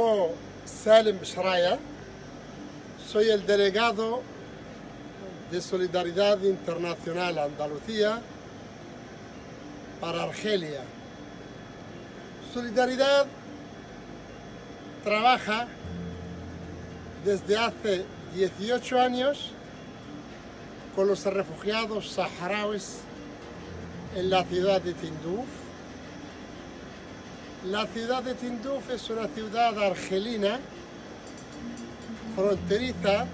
llamo Salim Shraya, soy el delegado de Solidaridad Internacional Andalucía para Argelia. Solidaridad trabaja desde hace 18 años con los refugiados saharauis en la ciudad de Tinduf. La ciudad de Tinduf es una ciudad argelina fronteriza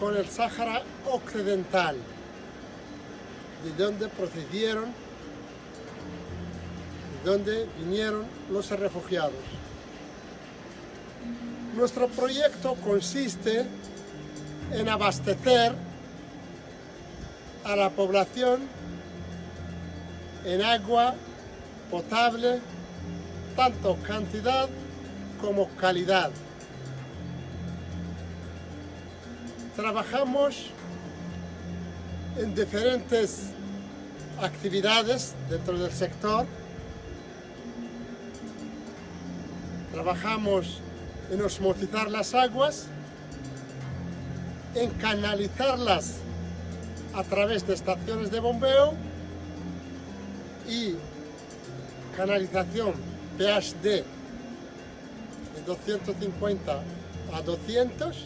con el Sáhara Occidental, de donde procedieron, de donde vinieron los refugiados. Nuestro proyecto consiste en abastecer a la población en agua potable, tanto cantidad como calidad. Trabajamos en diferentes actividades dentro del sector. Trabajamos en osmotizar las aguas, en canalizarlas a través de estaciones de bombeo y canalización pH de 250 a 200